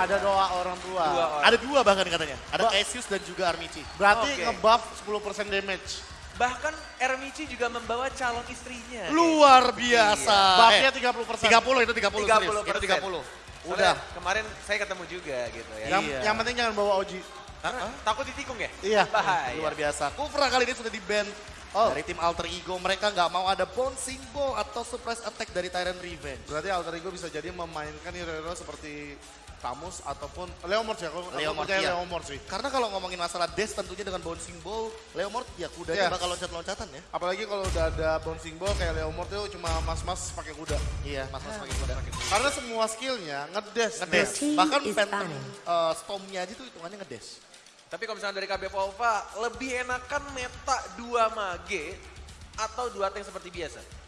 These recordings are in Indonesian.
Ada doa orang tua. Dua orang. Ada dua bahkan katanya. Ada Ba- Cassius dan juga Armici. Berarti Oke. ngebuff 10% damage. Bahkan Ermici juga membawa calon istrinya. Luar biasa. Buffnya Eh, 30%. 30 itu 30, 30 serius. Itu 30. Udah. Udah. Kemarin saya ketemu juga gitu ya. Yang, Iya. yang penting jangan bawa Oji. Karena takut ditikung ya? Iya. Bahaya. Luar biasa. Kufra kali ini sudah di ban Oh. dari tim Alter Ego. Mereka nggak mau ada bouncing ball atau surprise attack dari Tyrant Revenge. Berarti Alter Ego bisa jadi memainkan hero-hero seperti Tamus ataupun Leomord ya. Aku, Leomord, aku percaya iya. Leomord sih. Karena kalau ngomongin masalah dash tentunya dengan bouncing ball, Leomord ya kudanya Iya. bakal loncat-loncatan ya. Apalagi kalau udah ada bouncing ball kayak Leomord itu cuma mas-mas pakai kuda. Iya, mas-mas pakai kuda. Karena semua skillnya ngedes. Ngedash. team Bahkan is Phantom uh, Storm-nya aja tuh hitungannya ngedash. Tapi kalau misalnya dari KB Volva, lebih enakan meta 2 mage atau dua tank seperti biasa?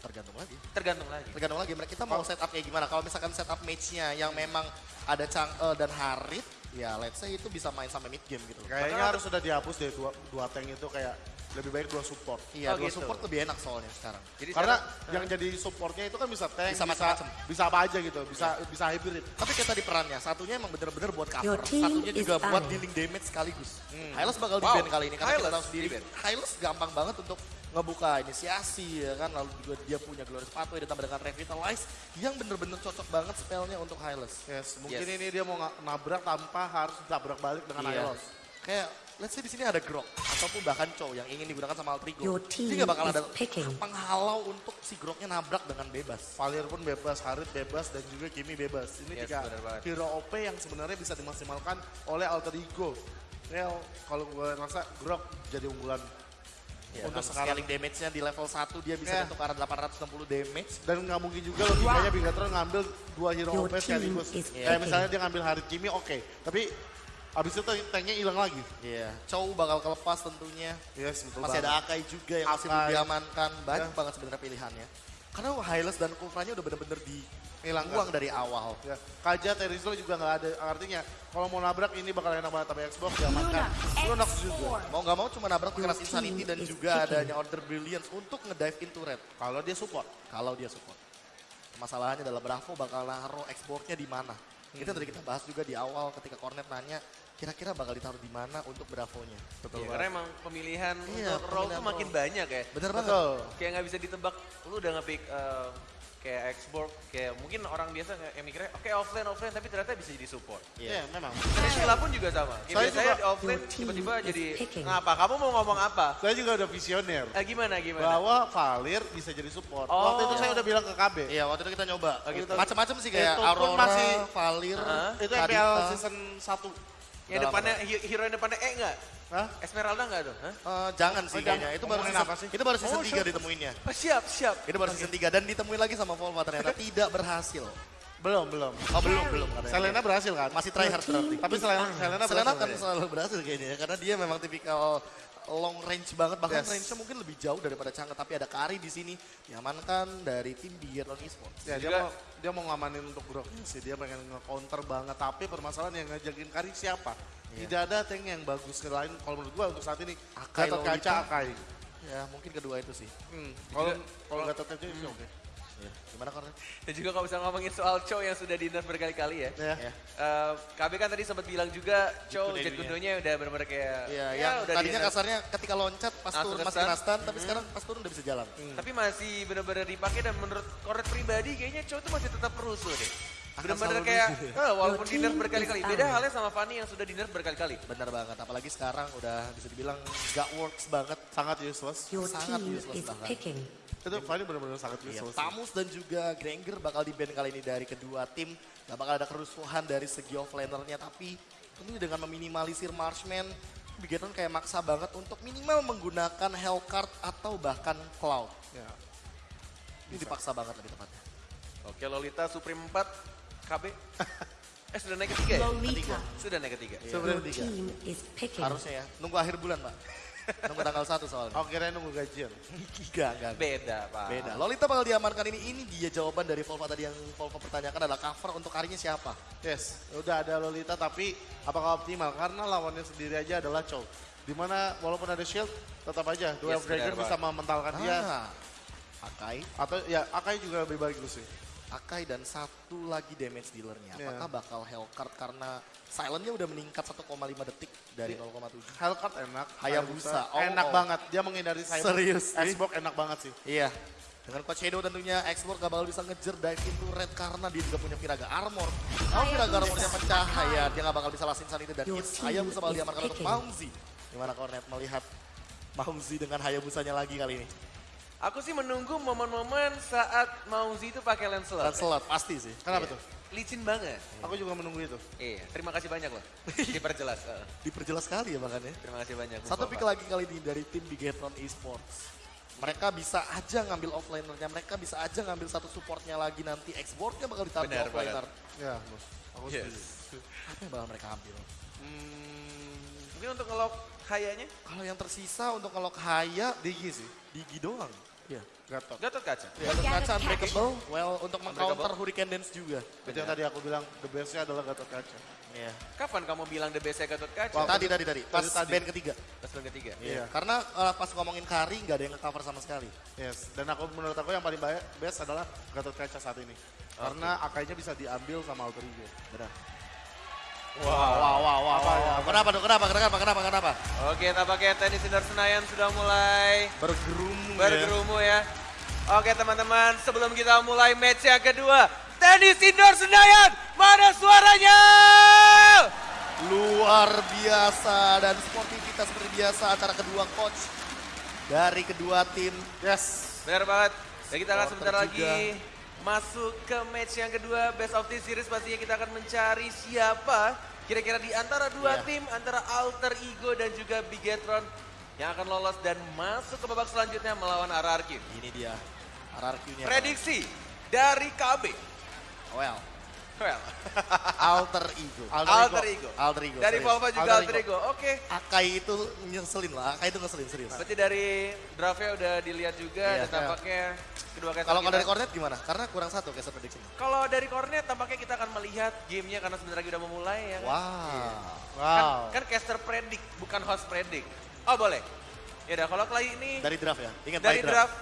Tergantung lagi. Tergantung lagi. Tergantung lagi mereka kita mau setup kayak gimana. Kalau misalkan setup match-nya yang memang ada Chang'e dan Harit, ya let's say itu bisa main sampai mid game gitu. Kayaknya Bahkan harus sudah dihapus deh dua, dua tank itu kayak lebih baik dua support. Iya, Oh, dua gitu. support lebih enak soalnya sekarang. Jadi Karena sekarang- yang jadi supportnya itu kan bisa tank, Bisa bisa, bisa apa aja gitu, bisa bisa hybrid. Tapi kayak tadi perannya, satunya emang bener-bener buat cover, satunya juga buat dealing damage sekaligus. Hylos bakal Wow, di-ban kali ini karena kita Hylos tahu sendiri. Hylos gampang banget untuk ngebuka inisiasi ya kan, lalu juga dia punya Glorious Pathway ditambah dengan Revitalize yang bener-bener cocok banget spellnya untuk Hylos. Yes, mungkin Yes. ini dia mau nabrak tanpa harus tabrak balik dengan. Hylos. Kayak let's say di sini ada Grok ataupun bahkan Chow yang ingin digunakan sama Altrigo. Jadi nggak bakal ada picking. penghalau untuk si Groknya nabrak dengan bebas. Valir pun bebas, Harit bebas, dan juga Kimi bebas. Ini Yes, tiga hero OP yang sebenarnya bisa dimaksimalkan oleh Alter Ego. Ya, kalau gue rasa Grok jadi unggulan Ya, untuk sekarang. scaling damage-nya di level 1 dia bisa Iya. untuk arah 860 damage. Dan nggak mungkin juga logikanya Bigatron ngambil dua hero Your OP sekaligus. is Kayak misalnya dia ngambil Harit Kimi, oke. Tapi abis itu tanknya hilang lagi. Iya, Chow bakal kelepas tentunya. Yes, betul Masih banget. ada Akai juga yang masih belum Akai. diamankan. Banyak Ya. banget sebenarnya pilihannya. Karena Hylos dan Kufranya udah bener-bener Hilang, dibuang kan? dari awal. Ya, Kaja Terizol juga nggak ada artinya. Kalau mau nabrak ini bakal enak banget tapi Xbox diamankan. Lunox juga. Mau nggak mau cuma nabrak keras Insanity dan juga adanya Order Brilliance untuk ngedive into red. Kalau dia support. Kalau dia support. Masalahnya adalah Bravo bakal naruh exportnya di mana. Itu yang tadi kita bahas juga di awal ketika Cornet nanya kira-kira bakal ditaruh di mana untuk Bravonya. Betul Iya, banget. karena emang pemilihan Iya, untuk role tuh makin role. banyak ya. Bener banget. Betul. Kayak nggak bisa ditebak, lu udah nge-pick eh, kayak Xbox, kayak mungkin orang biasa nggak yang mikirnya, oke offline, offline, tapi ternyata bisa jadi support. Iya, memang. Dan Sheila pun juga sama. Kayak Saya biasanya juga- di offline tiba-tiba jadi, ngapa? Kamu mau ngomong apa? Saya juga udah visioner. Eh, gimana, gimana? Bahwa Valir bisa jadi support. Oh. Waktu itu saya udah bilang ke KB. Iya, waktu itu kita nyoba. gitu. Macam-macam sih kayak Itu Aurora, masih- Valir, Hah? Itu Kadita. MPL season 1. Yang depannya, hero yang depannya E nggak? Hah? Esmeralda nggak tuh? Hah? Eh, jangan sih Oh, kayaknya. Itu baru season, apa sih? itu baru season Oh, 3 siap. ditemuinnya. Oh, siap, siap. Itu baru season 3 dan ditemuin lagi sama Volva ternyata tidak berhasil. Belum, belum. Oh, belum, belum katanya. Selena berhasil kan? masih try hard berarti. Tapi Selena, Selena Selena akan ya? selalu berhasil kayaknya ya, karena dia memang tipikal long range banget bahkan Yes. range-nya mungkin lebih jauh daripada Chang'e tapi ada Kari di sini diamankan dari tim Biathlon Esports. Ya, dia mau dia mau ngamanin untuk Grok sih. Dia pengen nge-counter banget. Tapi permasalahan yang ngajakin Kari siapa? Iya. Tidak ada tank yang bagus selain kalau menurut gua untuk saat ini Akai Gatot. Kaca Akai. Ya mungkin kedua itu sih. Hmm. Kalau kalau Gatot Kaca itu oke. Ya. Gimana Kornet? Dan juga kalau bisa ngomongin soal Chow yang sudah di berkali-kali ya. Ya. Ya. Eh, KB kan tadi sempat bilang juga Chow Jet Jet Gundonya. Gundonya udah benar-benar kayak Iya, ya yang udah tadinya di- kasarnya ketika loncat pas Langsung turun masih kena stun, tapi sekarang pas turun udah bisa jalan. Tapi masih benar-benar dipakai dan menurut Kornet pribadi kayaknya Chow tuh masih tetap rusuh deh. Selalu kayak ya. eh, walaupun Your di nerf team berkali-kali. Beda halnya sama Fanny yang sudah di nerf berkali-kali. Benar banget, apalagi sekarang udah bisa dibilang gak works banget. Sangat useless. Your Sangat useless picking. Itu Fanny benar-benar sangat Iya, useless. Tamus dan juga Granger bakal di ban kali ini dari kedua tim. Gak bakal ada kerusuhan dari segi offlanernya, tapi tentunya dengan meminimalisir Marshman, Bigetron kayak maksa banget untuk minimal menggunakan Hellcard atau bahkan Cloud. Ya. Ini dipaksa banget lebih tepatnya. Oke Lolita Supreme 4 KB. eh sudah naik ketiga ya? Lolita. Sudah naik ketiga. Sebenarnya Your tiga. team is picking. Harusnya ya, nunggu akhir bulan Pak. Nunggu tanggal 1 soalnya. Oh kira nunggu gajian. Enggak, enggak. Beda Pak. Beda. Lolita bakal diamankan ini. Ini dia jawaban dari Volva tadi yang Volva pertanyakan adalah cover untuk harinya siapa? Yes, udah ada Lolita tapi apakah optimal? Karena lawannya sendiri aja adalah Chow. Di mana walaupun ada shield, tetap aja Duel Yes, benar, bisa mementalkan dia. Ah, Akai. Atau ya Akai juga lebih bagus sih. Akai dan satu lagi damage dealernya. Iya. Apakah bakal Hellcard karena silentnya udah meningkat 1,5 detik dari 0,7. Hellcat enak. Hayabusa. Oh, enak oh. banget. Dia menghindari saya. Serius? Xbox enak banget sih. Iya. Dengan Coach Shadow tentunya Explore gak bakal bisa ngejer dive into red karena dia juga punya Viraga Armor. Kalau Viraga Armornya pecah, ya dia gak bakal bisa lasin saat itu dan Hayabusa bakal diamankan untuk. Maumzi. Gimana Cornet melihat Maumzi dengan Hayabusanya lagi kali ini? Aku sih menunggu momen-momen saat Mauzi itu pakai Lancelot. Lancelot, pasti sih. Kenapa Iya. tuh? Licin banget. Aku juga menunggu itu. Iya, terima kasih banyak loh. Diperjelas. Heeh. Diperjelas sekali ya bahkan ya. terima kasih banyak. Satu pick lagi kali ini dari tim Bigetron Esports. Mereka bisa aja ngambil offlanernya, mereka bisa aja ngambil satu supportnya lagi nanti. Exportnya bakal ditaruh Benar offlaner. Ya, bos. Aku Yes. setuju. Apa yang bakal mereka ambil? Hmm, mungkin untuk ngelok kayaknya Kalau yang tersisa untuk kalau Haya, Digi sih. Digi doang. Iya. Gatot. Gatot kaca. Gatot kaca unbreakable, well untuk mengcounter. Hurricane Dance juga. Itu yang tadi aku bilang the bestnya adalah Gatot Kaca. Iya. Kapan kamu bilang the best Gatot kaca? Wah, Tadi tadi tadi, pas tadi. band ketiga. Pas band ketiga. Iya. Karena uh, pas ngomongin Kari nggak ada yang nge-cover sama sekali. Yes. Dan aku menurut aku yang paling baik best adalah Gatot Kaca saat ini. Karena akainya bisa diambil sama Alter Ego. Benar. Wow, wow, wow, wow, Apa, wow. apa? Kenapa tuh? Kenapa? Kenapa? Kenapa? Kenapa? Oke, tampaknya tenis indoor Senayan sudah mulai Bergerumu ya. bergerumu ya. Oke teman-teman, sebelum kita mulai match yang kedua, tenis indoor Senayan, mana suaranya? Luar biasa dan sportivitas seperti biasa antara kedua coach dari kedua tim. Yes. Benar banget. Dan kita akan sebentar juga. lagi masuk ke match yang kedua, best of the series pastinya kita akan mencari siapa kira-kira di antara dua Iya. tim, antara Alter Ego dan juga Bigetron yang akan lolos dan masuk ke babak selanjutnya melawan RRQ. Ini dia RRQ-nya. Prediksi dari KB. Well, Well, alter ego. Alter Ego. Alter ego. Dari. Volva juga Alter Alter Ego. Oke. Akai itu nyeselin lah. Akai itu ngeselin serius. Berarti dari draftnya udah dilihat juga Iya, dan tampaknya kedua caster Kalau dari Cornet gimana? Karena kurang satu caster prediction. Kalau dari Cornet tampaknya kita akan melihat gamenya karena sebentar lagi udah mau mulai ya. kan? Wow. Wow. Kan, kan caster predik, bukan host predik. Oh boleh. Ya udah kalau kali ini Dari draft ya. Ingat dari by draft,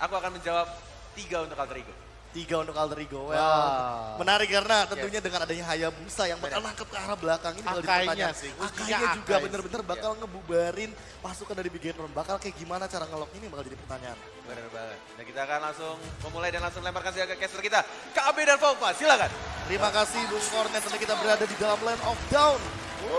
aku akan menjawab tiga untuk Alter Ego. Tiga untuk alter ego. Well, Wow. menarik karena tentunya dengan adanya Hayabusa yang bakal nangkep ke arah belakang ini bakal Akainya dipertanyakan. sih, Akainya juga Akai bener-bener bakal ngebubarin pasukan dari Bigetron. Bakal kayak gimana cara ngelok ini bakal jadi pertanyaan. Benar banget. Dan kita akan langsung memulai dan langsung lemparkan saja ke caster kita. KB dan Volva, silakan. Terima kasih Bung Cornet tentu kita berada di dalam Land of Down.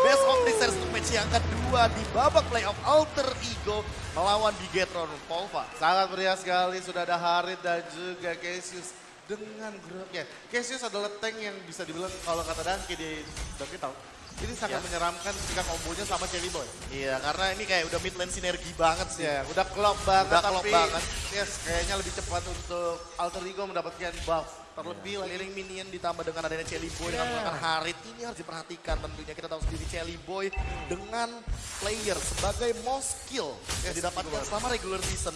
Best of the series untuk match yang kedua di babak playoff Alter Ego melawan Bigetron Volva. Sangat meriah sekali, sudah ada Harit dan juga Cassius dengan grupnya. Cassius adalah tank yang bisa dibilang kalau kata Danke di Danke tahu. Ini sangat Ya. menyeramkan ketika kombonya sama Cherry Boy. Iya, karena ini kayak udah mid lane sinergi banget sih. Ya, udah klop banget Udah klop tapi banget. yes, kayaknya lebih cepat untuk Alter Ego mendapatkan buff. Terlebih Keliling minion ditambah dengan adanya Chelly Boy dengan Yeah. menggunakan Harit ini harus diperhatikan tentunya kita tahu sendiri Chelly Boy dengan player sebagai most kill yang Yes, didapatkan betul. selama regular season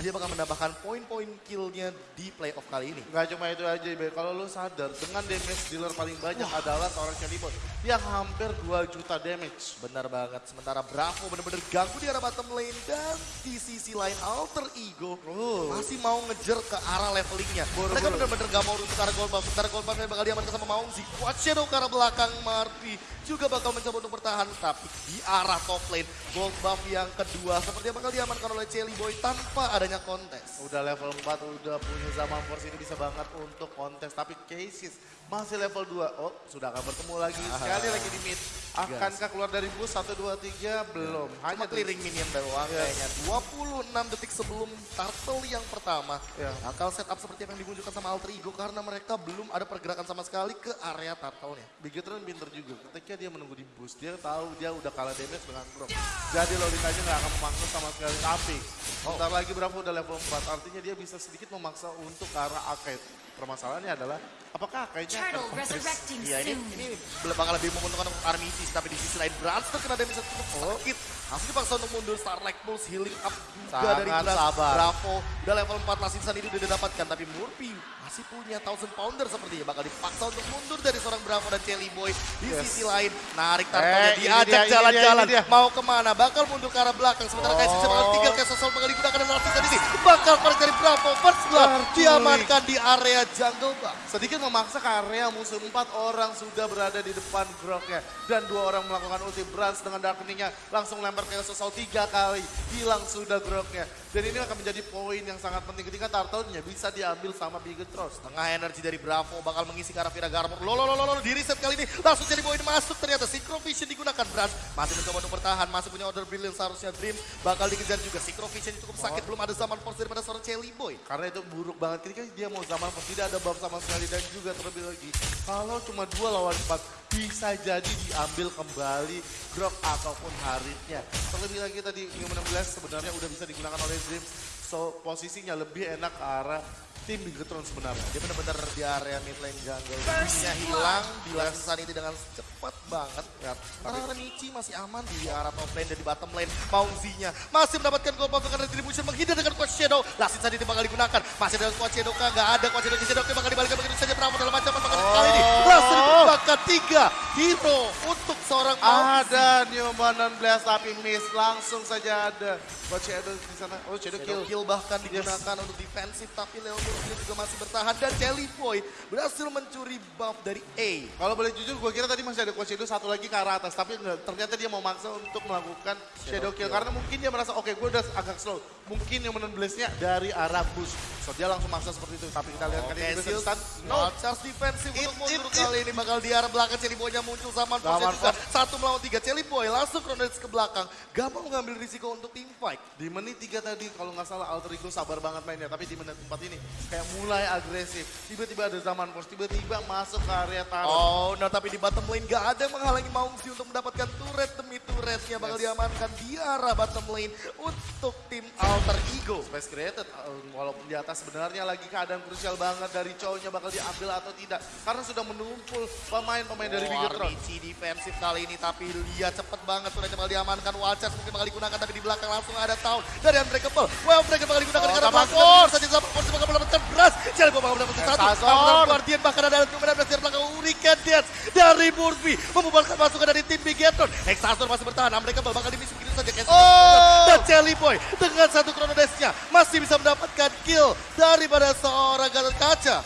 dia bakal menambahkan poin-poin killnya di playoff kali ini. Gak cuma itu aja, Ibe. kalau lu sadar dengan damage dealer paling banyak adalah seorang Cherry Boy yang hampir 2 juta damage. Benar banget. Sementara Bravo benar-benar ganggu di arah bottom lane dan di sisi lain Alter Ego Oh. masih mau ngejer ke arah levelingnya. Mereka benar-benar gak mau ke arah buff. Sementara buffnya bakal diamankan sama Maungzi. Quad Shadow ke arah belakang Marpi juga bakal mencoba untuk bertahan. Tapi di arah top lane gold buff yang kedua sepertinya bakal diamankan oleh Chelly Boy tanpa adanya kontes. Udah level 4, udah punya zaman force ini bisa banget untuk kontes. Tapi Cases masih level 2. Oh, sudah akan bertemu lagi. Sekali lagi di mid. Akankah keluar dari boost 1, 2, 3? Belum. Hanya Hanya clearing minion doang Iya. kayaknya. 26 detik sebelum turtle yang pertama. Iya. Bakal setup seperti yang dimunculkan sama Alter Ego karena mereka belum ada pergerakan sama sekali ke area turtle-nya. Bigetron pinter juga. Ketika dia menunggu di boost, dia tahu dia udah kalah damage dengan Grok. Jadi logikanya nggak akan memaksa sama sekali. Tapi, sebentar lagi Bravo udah level 4. Artinya dia bisa sedikit memaksa untuk ke arah arcade. Permasalahannya adalah, apakah akainya akan kontes? Iya ini ini bakal lebih menguntungkan untuk Armitis tapi di sisi lain Brans terkena damage yang cukup sakit. Langsung dipaksa untuk mundur Starlight Pulse healing up juga Sangat dari Brans. Bravo udah level 4 Last Insan ini udah didapatkan tapi Murphy masih punya Thousand Pounder sepertinya bakal dipaksa untuk mundur dari seorang Bravo dan Jelly Boy. Di Yes. sisi lain narik Tartonya Eh, diajak jalan-jalan dia, ini dia. mau ke mana bakal mundur ke arah belakang sementara kayak sisa bakal Oh. tinggal kayak sosol bakal digunakan dan Insan ini bakal korek dari Bravo first blood diamankan di area jungle bang. Sedikit memaksa ke area musuh empat orang sudah berada di depan Groknya. Dan dua orang melakukan ulti Brans dengan darkeningnya langsung lempar ke Sosol tiga kali. Hilang sudah Groknya. Dan ini akan menjadi poin yang sangat penting ketika Turtle-nya bisa diambil sama Bigetron. Tengah energi dari Bravo bakal mengisi ke arah Vira Garmor. Lolo, lolo, lolo, di reset kali ini langsung jadi poin masuk ternyata. Synchro Vision digunakan Brans. Masih mencoba untuk bertahan, masih punya order brilliant seharusnya Dreams. Bakal dikejar juga. Synchro Vision cukup sakit, belum ada zaman force daripada seorang Jelly Boy. Karena itu buruk banget. Ketika dia mau zaman pun tidak ada buff sama sekali. Dan juga terlebih lagi, kalau cuma dua lawan empat, bisa jadi diambil kembali Grok ataupun Haritnya. Terlebih lagi tadi Human Blast sebenarnya udah bisa digunakan oleh Dreams. So posisinya lebih enak ke arah tim Bigetron sebenarnya. Dia benar-benar di area mid lane jungle. Nya hilang, di Lanssan ini dengan cepat banget. Ya, tapi Michi masih aman di arah top lane dan di bottom lane. Mauzinya masih mendapatkan gold buff dengan retribution menghindar dengan Quad Shadow. Lanssan ini bakal digunakan. Masih ada Quad Shadow kah? Nggak ada Quad Shadow. Shadow bakal dibalikan begitu saja. Bravo dalam ancaman bakal kali ini. Langsung ditemukan tiga hero untuk seorang Mauzi. Ada Newman dan Blast tapi miss. Langsung saja ada. Coach Shadow di sana. Oh Shadow Shadow kill. kill bahkan digunakan untuk defensif tapi Leo Murphy juga masih bertahan dan Jelly Boy berhasil mencuri buff dari A. Kalau boleh jujur, gue kira tadi masih ada Coach Shadow satu lagi ke arah atas. Tapi enggak, ternyata dia mau maksa untuk melakukan Shadow, Kill. Karena mungkin dia merasa, oke gue udah agak slow. Mungkin yang menon Blaze-nya dari arah bush. So dia langsung maksa seperti itu. Tapi kita lihat kan Oke, ini stun. No, charge defensif untuk mundur it, kali ini bakal di arah belakang Jelly Boy-nya muncul zaman Zaman Force juga. Satu melawan tiga Jelly Boy langsung Chronodes ke belakang. Gak mau mengambil risiko untuk team fight. di menit tiga tadi kalau nggak salah Alter Ego sabar banget mainnya. Tapi di menit empat ini kayak mulai agresif. Tiba-tiba ada zaman force, tiba-tiba masuk ke area taruh. Oh, nah tapi di bottom lane gak ada yang menghalangi Maungsi untuk mendapatkan turret demi turretnya bakal Yes. diamankan di arah bottom lane untuk tim Alter Ego. Space created, uh, walaupun di atas sebenarnya lagi keadaan krusial banget dari cowoknya bakal diambil atau tidak. Karena sudah menumpul pemain-pemain dari Bigetron. Armici defensif kali ini tapi dia cepet banget sudah bakal diamankan Walchers mungkin bakal digunakan tapi di belakang langsung ada tahun dari Unbreakable. Well Breaker bakal digunakan Oh, karena Force saja sama Force bakal mendapatkan beras. Jelly bakal mendapatkan Eh, satu. Guardian bahkan ada kemudian beras dari belakang Hurricane Dance dari Murphy membubarkan pasukan dari tim Bigetron. Hexazor masih bertahan. Unbreakable bakal dimisi begitu saja. Oh. Jelly Boy dengan satu Chrono Dash-nya masih bisa mendapatkan kill daripada seorang Gatot Kaca.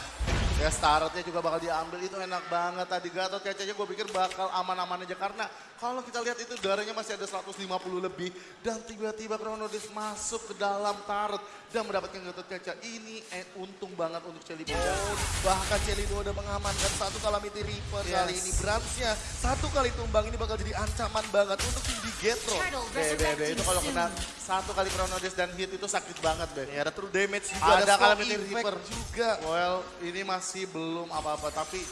Ya startnya juga bakal diambil. Itu enak banget tadi. Gatot kacanya gue pikir bakal aman-aman aja karena kalau kita lihat itu darahnya masih ada 150 lebih dan tiba-tiba Chronodis masuk ke dalam turret dan mendapatkan Gatot kaca ini eh, untung banget untuk Celi Oh, bahkan Boy udah mengamankan satu Calamity Reaper Yes. kali ini. Bransnya satu kali tumbang ini bakal jadi ancaman banget untuk tim Bigetron. Turtle Be, be, be, resurrecting itu kalau kena satu kali Chronodis dan hit itu sakit banget be. Ya, ada true damage juga, Ada ada, Calamity Reaper. juga. Well, ini masih belum apa-apa, tapi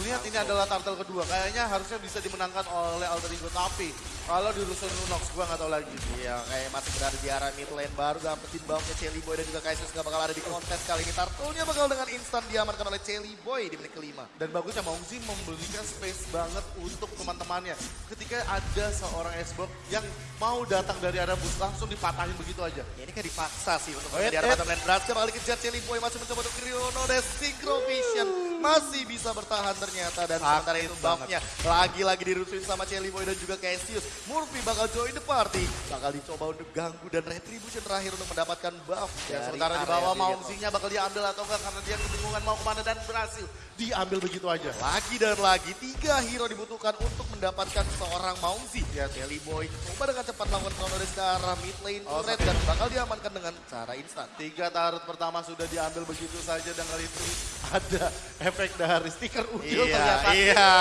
melihat ini adalah turtle kedua, kayaknya harusnya bisa dimenangkan oleh Alter Ego. Tapi kalau di Rusun Lunox, gua nggak tahu lagi. Iya, kayak masih berada di arah mid lane baru dapetin buffnya Jelly Boy dan juga Kaisus gak bakal ada di kontes kali ini. Turtle-nya bakal dengan instan diamankan oleh Jelly Boy di menit kelima. Dan bagusnya Maungzi memberikan space banget untuk teman-temannya. Ketika ada seorang Xbox yang mau datang dari arah bus, langsung dipatahin begitu aja. Ya, ini kayak dipaksa sih untuk Wait, di arah bottom lane. Bransnya bakal dikejar Jelly Boy masih mencoba untuk Kriono dan Synchro Vision masih bisa bertahan ternyata dan sementara itu buffnya lagi-lagi dirusuin sama Jelly Boy dan juga Cassius. Murphy bakal join the party, bakal dicoba untuk ganggu dan retribution terakhir untuk mendapatkan buff. Dari sementara di bawah Bigetron. Maungzinya bakal diambil atau enggak karena dia kebingungan mau ke mana dan berhasil diambil begitu aja. Lagi dan lagi, tiga hero dibutuhkan untuk mendapatkan seorang Maungzi. Ya, Jelly Boy coba dengan cepat melakukan counter ke arah mid lane Oh, turret sampai- dan bakal diamankan dengan cara instan. Tiga tarot pertama sudah diambil begitu saja dan kali itu ada efek dari stiker udil Iya, ternyata. iya,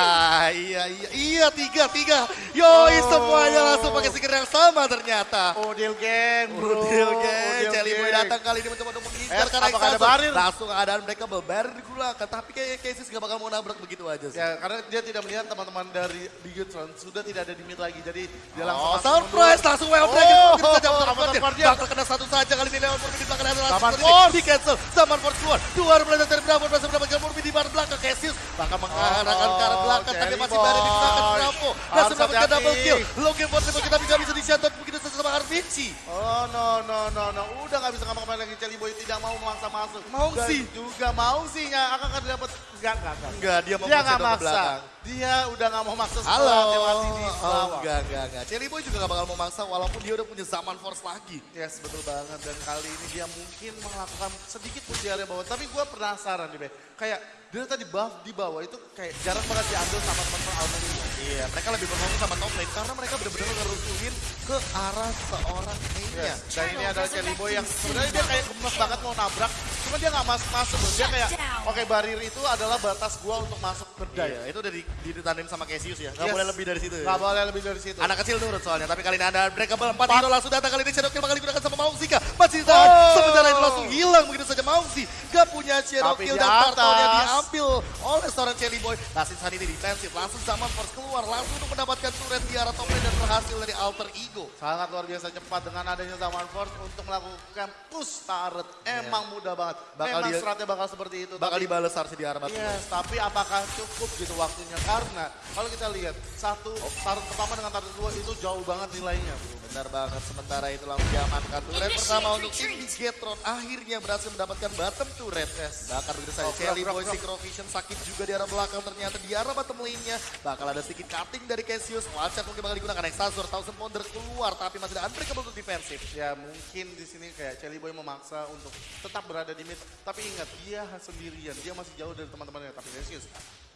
iya, iya, iya, tiga, tiga. Yoi, Oh. semuanya langsung pakai stiker yang sama ternyata. Udil geng bro. Udil geng, Jelly Boy datang kali ini mencoba untuk mengincar Eh, karena apakah ada barir? Langsung keadaan mereka barir digunakan, tapi kayaknya Casey gak bakal mau nabrak begitu aja sih. Ya karena dia tidak melihat teman-teman dari Bigetron sudah tidak ada di mid lagi. Jadi dia langsung Oh, surprise, mundur. langsung well Oh, break. Oh, Guardian. Guardian. Bakal kena satu saja kali ini Leon Murphy di belakang ada langsung di cancel. Zaman Force keluar. Dua replay dari Bravo berhasil mendapatkan Murphy di di arah belakang. Cassius bakal mengarahkan ke arah belakang, tapi masih berada digunakan Boy. Bravo. Masih mendapatkan double kill. Logan Force kita nggak bisa di-shutdown begitu saja sama Arvici. Oh no no no no, udah nggak bisa ngapa-ngapain lagi Celi Boy tidak mau memaksa masuk. Mau Dan sih. juga mau sih akan akan dapat enggak enggak enggak. Enggak, dia mau Dia ke maksa. belakang. Dia udah nggak mau maksa Halo. setelah mati di Oh, enggak, enggak, enggak. Cherry Boy juga gak bakal mau maksa walaupun dia udah punya zaman force lagi. Yes betul banget dan kali ini dia mungkin melakukan sedikit area bawah. Tapi gue penasaran nih Be. Kayak dia tadi buff di bawah itu kayak jarang banget diambil sama teman-teman Almeria. Iya, mereka lebih berfokus sama top lane karena mereka benar-benar ngerusuhin ke arah seorang Kenya. Yes. Dan ini adalah Celi Boy yang sebenarnya dia kayak gemes banget mau nabrak. Cuma dia nggak masuk masuk. Dia kayak oke barir itu adalah batas gua untuk masuk ke dive. Iya, itu udah di, ditandem sama Cassius ya. Gak Yes. boleh lebih dari situ ya. Nggak boleh lebih dari situ. Anak kecil nurut soalnya, tapi kali ini ada breakable 4 hero langsung datang kali ini Shadow Kill bakal digunakan sama Maungsika. Masih ditahan, Oh. sementara itu langsung hilang begitu saja Maungsi. Gak punya Shadow Tapi Kill dan atas. diambil oleh seorang Chelly Boy. Lasin Sun ini defensif, langsung zaman force keluar, langsung untuk mendapatkan turret di arah top lane dan berhasil dari Alter Ego. Sangat luar biasa cepat dengan adanya Zaman Force untuk melakukan push turret. Emang mudah banget. Iya. Bakal Emang dia- stratnya bakal seperti itu. Bakal tapi- dibales harusnya di batu. Yes, tapi apakah cukup gitu waktunya? Karena kalau kita lihat satu turret pertama dengan turret kedua itu jauh banget nilainya. Bro. Benar banget, sementara itu langsung diamankan turret pertama untuk tim Bigetron. Akhirnya berhasil mendapatkan bottom turret. Yes. Bakar begitu saja, Oh, gerak, Boy, gerak, Synchrovision sakit juga di arah belakang. Ternyata di arah bottom lane-nya bakal ada sedikit cutting dari Cassius. Wildchat mungkin bakal digunakan, Exazor, Thousand Pounder keluar. Tapi masih ada Unbreakable untuk defensif. Ya mungkin di sini kayak Celi Boy memaksa untuk tetap berada di mid. Tapi ingat dia sendirian, dia masih jauh dari teman-temannya. Tapi Cassius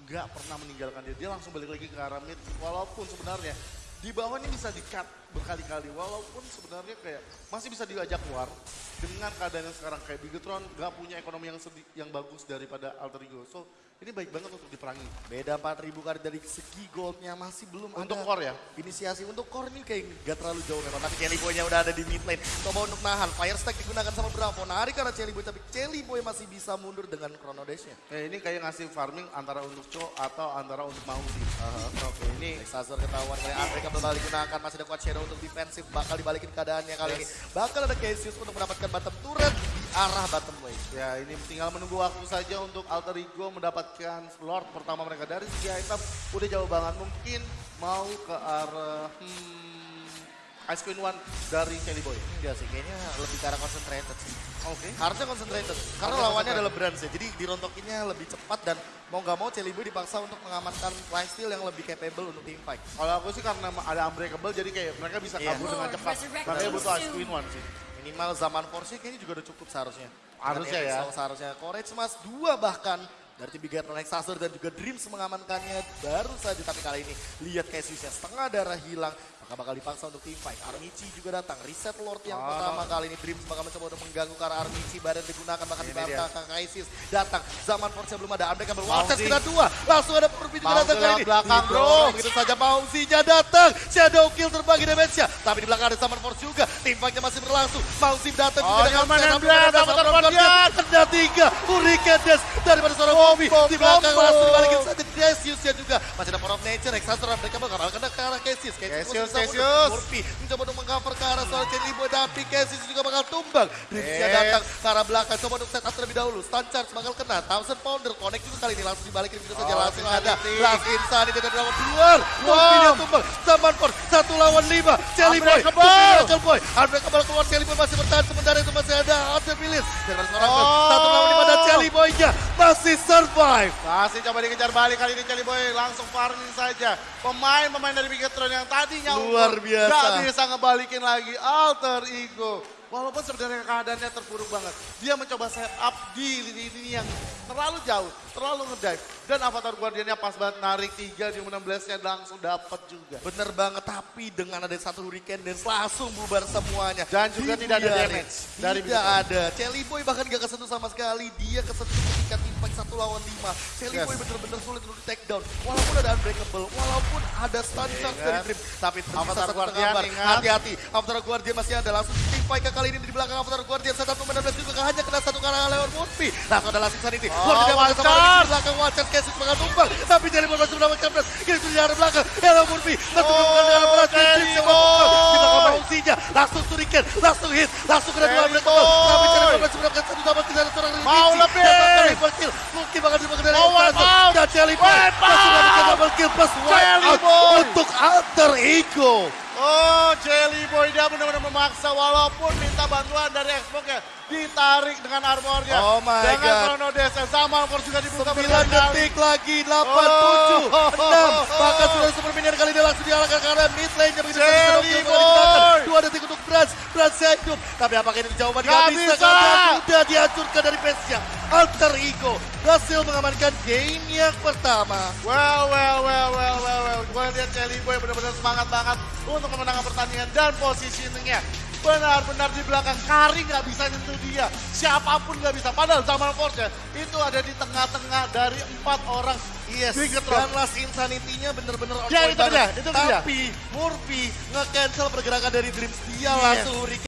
nggak pernah meninggalkan dia. Dia langsung balik lagi ke arah mid. Walaupun sebenarnya di bawah ini bisa di-cut berkali-kali. Walaupun sebenarnya kayak masih bisa diajak keluar. Dengan keadaan yang sekarang kayak Bigetron nggak punya ekonomi yang sedi- yang bagus daripada Alter Ego. So ini baik banget untuk diperangi. Beda 4000 kali dari segi goldnya masih belum Untuk ada core ya? Inisiasi untuk core ini kayak gak terlalu jauh memang. Tapi Chelly Boy-nya udah ada di mid lane. Coba untuk nahan. Fire Stack digunakan sama Bravo. Narik karena Chelly Boy. Tapi Chelly Boy masih bisa mundur dengan Chrono Dash-nya. Ya, ini kayak ngasih farming antara untuk Cho atau antara untuk Mausi. Oke, ini Exazor ketahuan kali Unbreakable bakal digunakan. Masih ada Quad Shadow untuk defensif. Bakal dibalikin keadaannya kali ini. Bakal ada Cassius untuk mendapatkan bottom turret di arah bottom lane. Ya ini tinggal menunggu waktu saja untuk Alter Ego mendapatkan Lord pertama mereka dari segi item udah jauh banget mungkin mau ke arah hmm, Ice Queen One dari Kelly Boy. Enggak sih, kayaknya lebih ke arah concentrated sih. Oke. Harusnya concentrated. Karena Harusnya lawannya adalah Brands ya. Jadi dirontokinnya lebih cepat dan mau nggak mau Chelly Boy dipaksa untuk mengamankan lifesteal yang lebih capable untuk team fight. Kalau aku sih karena ada Unbreakable jadi kayak mereka bisa Iya. kabur dengan cepat. Makanya butuh Ice Queen One sih. Minimal zaman force kayaknya juga udah cukup seharusnya. Harusnya ya. Seharusnya Courage Mas dua bahkan dari tim Bigatron Exasor dan juga Dreams mengamankannya baru saja tapi kali ini lihat Cassiusnya setengah darah hilang. Maka bakal dipaksa untuk tim fight. Armici juga datang, reset Lord yang Oh. pertama kali ini Dreams bakal mencoba untuk mengganggu arah Armici badan digunakan bahkan dibantah ke Kaisis. Datang. Zaman force belum ada. Kabel Mauzi. Waltz kita dua. Langsung ada Mauzi datang kali ini. belakang, bro. Begitu saja Mauzinya datang. Shadow kill terbagi damage-nya. Tapi di belakang ada Summer Force juga. Tim fight-nya masih berlangsung. Mauzi datang Oh, juga dengan dan Shadow tiga Hurricane Dash daripada seorang Bobby di belakang langsung dibalikin saja Cassius-nya juga. Masih ada Power of Nature Exhaustor mereka bakal kena ke arah Cassius Cassius, Cassius. Murphy mencoba untuk mengcover ke arah soal Cherry Boy tapi Cassius juga bakal tumbang Dreamsnya Eh. datang ke arah belakang. Coba untuk set up terlebih dahulu. Stun Charge bakal kena. Thousand Pounder connect juga kali ini. Langsung dibalikin begitu saja. Oh, langsung ada. Last Insanity dari lawan keluar dia tumbang. Zaman Force. Satu lawan lima. Cherry Boy. Unbreakable. Boy Unbreakable keluar. Cherry Boy masih bertahan. Sementara itu masih ada Arthur seorang Oh. satu lawan lima dan Cherry Boy-nya masih survive. Masih coba dikejar balik kali ini Kelly Boy. Langsung farming saja. Pemain-pemain dari Bigetron yang tadinya Luar biasa. Gak bisa ngebalikin lagi. Alter Ego. Walaupun sebenarnya keadaannya terpuruk banget. Dia mencoba set up di lini-lini yang terlalu jauh, terlalu ngedive. Dan Avatar Guardiannya pas banget narik 3 di 16-nya langsung dapat juga. Bener banget, tapi dengan ada satu hurricane dan langsung bubar semuanya. Dan juga tidak ada damage dari Tidak ada. Chelly Boy bahkan gak kesentuh sama sekali. Dia kesentuh ketika impact satu lawan lima. Chelly Yes. Boy bener-bener sulit untuk di take down. Walaupun ada unbreakable, walaupun ada stun charge kan? dari Dream. Tapi Avatar Guardian, ingat. Hati-hati, Avatar Guardian masih ada. Langsung tim fight ke kali ini di belakang Avatar Guardian. Satu atau 16 juga hanya kena satu karena lewat Murphy. Langsung ada langsung Sanity. Oh, Luar Walter. di belakang Walter Cassius bakal tumbang. Tapi Boy masih mendapatkan press. Kini sudah di arah belakang. Hello Murphy. Langsung Oh, di arah Murphy. Boy. Di belakang Mauzinya. Langsung Shuriken. Langsung hit. Langsung kena dua unbreakable. Tapi Boy. masih mendapatkan satu dapat tidak ada seorang Mau RPG. lebih. Mungkin bakal dipakai dari Mau out. Dan Jelly Boy. Masih dapat double kill plus untuk Alter Ego. Oh, Jelly Boy dia benar-benar memaksa walaupun minta bantuan dari Xbox ya. Ditarik dengan armornya. Oh my dengan God. Chrono Dash. Zaman Force juga dibuka 9 berkali-kali. detik lagi, 8, Oh. 7, 6. Bahkan sudah super minion kali ini langsung diarahkan karena mid lane-nya begitu Jelly Boy. digunakan. 2 detik untuk Brans, Brans hidup. Tapi apakah ini jawaban Nggak Nggak bisa, bisa. sudah dihancurkan dari base-nya. Alter Ego berhasil mengamankan game yang pertama. Well, well, well, well, well, well. Gue lihat Jelly Boy benar-benar semangat banget untuk memenangkan pertandingan dan positioningnya. Benar-benar di belakang Kari nggak bisa nyentuh dia. Siapa pun nggak bisa. Padahal zaman Force ya, itu ada di tengah-tengah dari empat orang. Yes, dan. Last Insanity-nya bener-bener on Ya, itu dia, itu dia. Tapi Murphy nge-cancel pergerakan dari Dreams. Dia Yes. langsung hurricane